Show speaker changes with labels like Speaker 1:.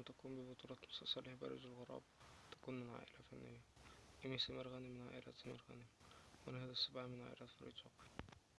Speaker 1: أن تقوم ببطولة مسلسل بارز الغراب تكون من عائلة فنية. إيمي سمير غانم من عائلة سمير غانم. وناهد السباعي من عائلة فريد شوقي